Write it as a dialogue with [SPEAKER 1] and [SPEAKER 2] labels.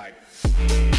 [SPEAKER 1] Bye.